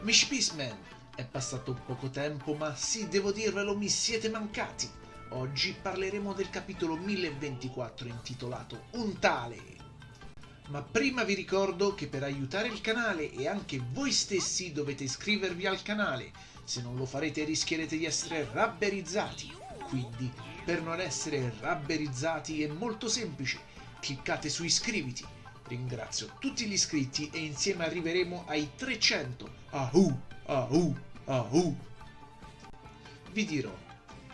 Amici Peaceman, è passato poco tempo, ma sì, devo dirvelo, mi siete mancati. Oggi parleremo del capitolo 1024 intitolato Un tale. Ma prima vi ricordo che per aiutare il canale e anche voi stessi dovete iscrivervi al canale. Se non lo farete rischierete di essere rabberizzati. Quindi, per non essere rabberizzati è molto semplice. Cliccate su iscriviti. Ringrazio tutti gli iscritti e insieme arriveremo ai 300. Ahu, ahu, ahu. Vi dirò,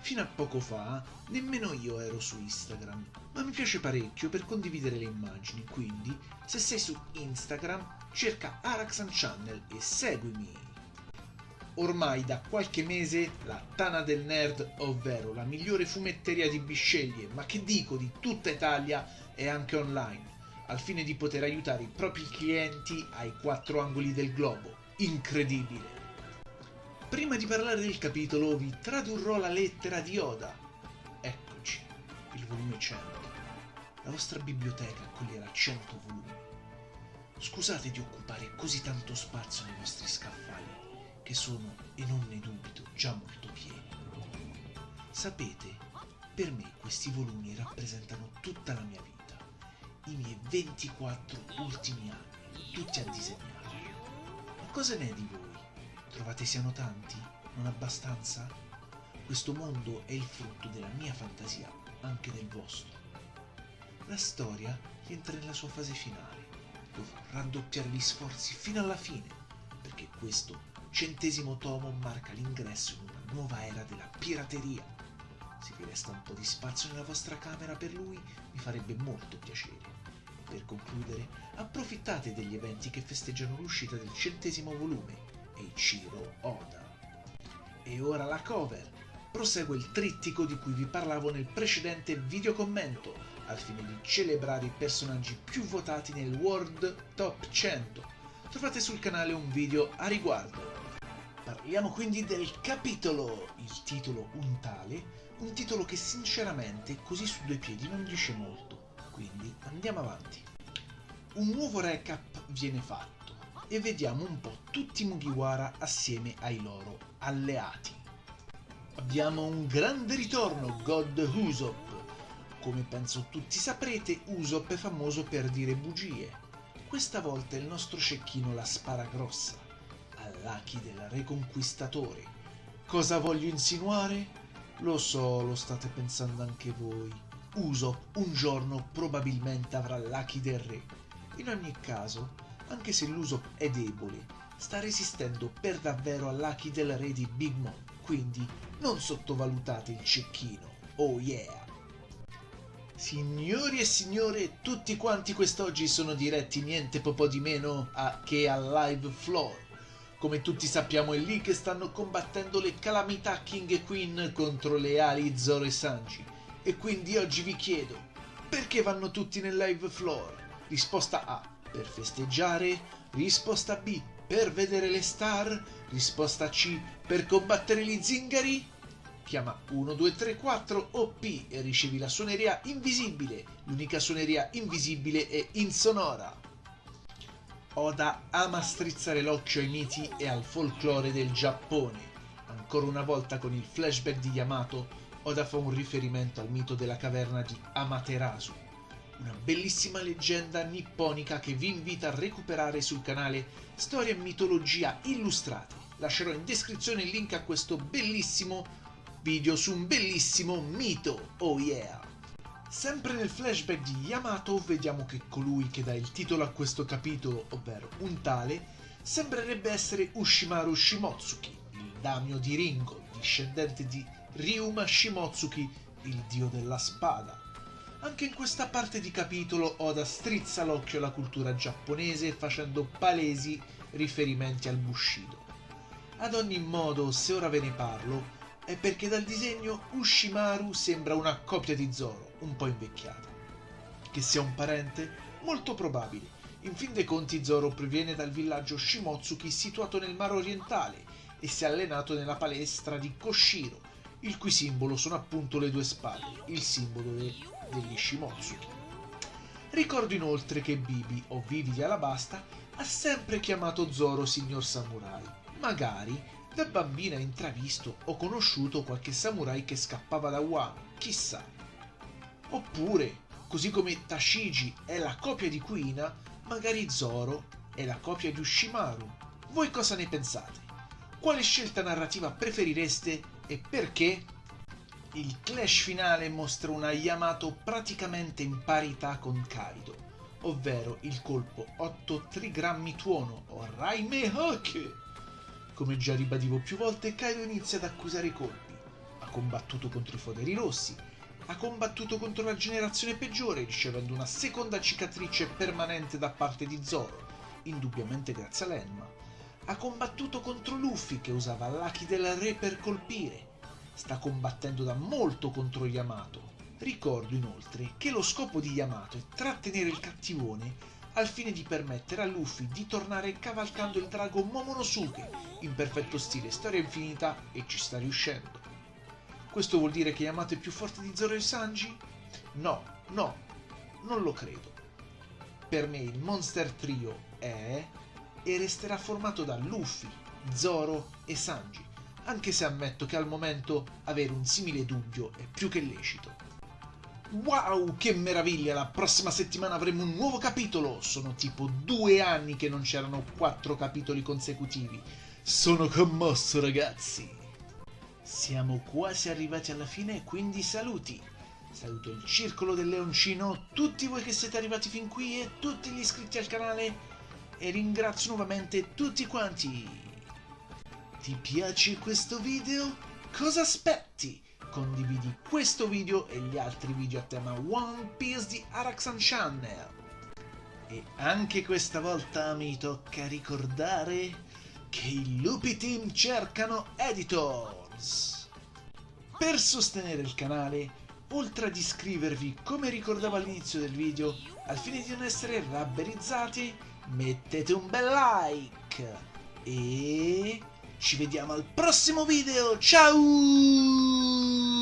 fino a poco fa nemmeno io ero su Instagram, ma mi piace parecchio per condividere le immagini, quindi se sei su Instagram cerca Araxan Channel e seguimi. Ormai da qualche mese la Tana del Nerd, ovvero la migliore fumetteria di bisceglie, ma che dico di tutta Italia, è anche online, al fine di poter aiutare i propri clienti ai quattro angoli del globo. Incredibile! Prima di parlare del capitolo vi tradurrò la lettera di Oda. Eccoci, il volume 100. La vostra biblioteca accoglierà 100 volumi. Scusate di occupare così tanto spazio nei vostri scaffali, che sono, e non ne dubito, già molto pieni. Sapete, per me questi volumi rappresentano tutta la mia vita, i miei 24 ultimi anni, tutti a disegnare. Ma cosa ne è di voi? Trovate siano tanti? Non abbastanza? Questo mondo è il frutto della mia fantasia, anche del vostro. La storia rientra nella sua fase finale. Dovrò raddoppiare gli sforzi fino alla fine, perché questo centesimo tomo marca l'ingresso in una nuova era della pirateria. Se vi resta un po' di spazio nella vostra camera per lui, mi farebbe molto piacere. Per concludere, approfittate degli eventi che festeggiano l'uscita del centesimo volume Eiichiro Oda. E ora la cover. Prosegue il trittico di cui vi parlavo nel precedente videocommento, al fine di celebrare i personaggi più votati nel World Top 100. Trovate sul canale un video a riguardo. Parliamo quindi del capitolo, il titolo Un tale, un titolo che sinceramente così su due piedi non dice molto, quindi andiamo avanti. Un nuovo recap viene fatto e vediamo un po' tutti i Mugiwara assieme ai loro alleati. Abbiamo un grande ritorno, God Usopp. Come penso tutti saprete, Usopp è famoso per dire bugie. Questa volta il nostro cecchino la spara grossa, all'Aki del Reconquistatore. Cosa voglio insinuare? Lo so, lo state pensando anche voi. Usopp un giorno probabilmente avrà l'Aki del Re. In ogni caso, anche se l'uso è debole, sta resistendo per davvero all'Aki del re di Big Mom, quindi non sottovalutate il cecchino, oh yeah! Signori e signore, tutti quanti quest'oggi sono diretti niente po' di meno a, che al live floor. Come tutti sappiamo è lì che stanno combattendo le calamità King e Queen contro le ali Zoro e Sanji. E quindi oggi vi chiedo, perché vanno tutti nel live floor? Risposta A per festeggiare, risposta B per vedere le star, risposta C per combattere gli zingari? Chiama 1234 OP e ricevi la suoneria invisibile. L'unica suoneria invisibile è insonora. Oda ama strizzare l'occhio ai miti e al folklore del Giappone. Ancora una volta con il flashback di Yamato, Oda fa un riferimento al mito della caverna di Amaterasu, una bellissima leggenda nipponica che vi invita a recuperare sul canale Storia e Mitologia Illustrate. Lascerò in descrizione il link a questo bellissimo video su un bellissimo mito, oh yeah! Sempre nel flashback di Yamato vediamo che colui che dà il titolo a questo capitolo, ovvero un tale, sembrerebbe essere Ushimaru Shimotsuki, damio di Ringo, discendente di Ryuma Shimotsuki, il dio della spada. Anche in questa parte di capitolo Oda strizza l'occhio alla cultura giapponese facendo palesi riferimenti al Bushido. Ad ogni modo, se ora ve ne parlo, è perché dal disegno Ushimaru sembra una copia di Zoro, un po' invecchiata. Che sia un parente? Molto probabile. In fin dei conti Zoro proviene dal villaggio Shimotsuki situato nel Mar Orientale e si è allenato nella palestra di Koshiro, il cui simbolo sono appunto le due spade, il simbolo del degli Shimotsuki. Ricordo inoltre che Bibi o Vivi di Alabasta ha sempre chiamato Zoro signor Samurai Magari da bambina hai intravisto o conosciuto qualche samurai che scappava da Wano, chissà. Oppure, così come Tashigi è la copia di Kuina, magari Zoro è la copia di Ushimaru. Voi cosa ne pensate? Quale scelta narrativa preferireste e perché? Il clash finale mostra una Yamato praticamente in parità con Kaido, ovvero il colpo 8 trigrammi tuono o Raime Hake. Come già ribadivo più volte, Kaido inizia ad accusare i colpi. Ha combattuto contro i foderi rossi, ha combattuto contro la generazione peggiore, ricevendo una seconda cicatrice permanente da parte di Zoro, indubbiamente grazie a Lenma ha combattuto contro Luffy che usava l'Aki del Re per colpire. Sta combattendo da molto contro Yamato. Ricordo inoltre che lo scopo di Yamato è trattenere il cattivone al fine di permettere a Luffy di tornare cavalcando il drago Momonosuke in perfetto stile storia infinita e ci sta riuscendo. Questo vuol dire che Yamato è più forte di Zoro e Sanji? No, no, non lo credo. Per me il Monster Trio è e resterà formato da Luffy, Zoro e Sanji, anche se ammetto che al momento avere un simile dubbio è più che lecito. Wow, che meraviglia! La prossima settimana avremo un nuovo capitolo! Sono tipo due anni che non c'erano quattro capitoli consecutivi. Sono commosso, ragazzi! Siamo quasi arrivati alla fine, quindi saluti! Saluto il Circolo del Leoncino, tutti voi che siete arrivati fin qui e tutti gli iscritti al canale e ringrazio nuovamente tutti quanti. Ti piace questo video? Cosa aspetti? Condividi questo video e gli altri video a tema One Piece di Araxan Channel. E anche questa volta mi tocca ricordare che i Lupi Team cercano editors. Per sostenere il canale, oltre ad iscrivervi come ricordavo all'inizio del video, al fine di non essere rabberizzati, mettete un bel like e ci vediamo al prossimo video. Ciao!